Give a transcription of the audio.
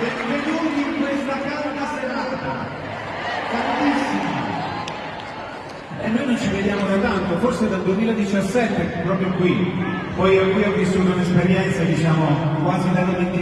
benvenuti in questa calda serata. Caldissima. E noi non ci vediamo da tanto, forse dal 2017, proprio qui. Poi qui ho vissuto un'esperienza, diciamo, quasi da dimenticare.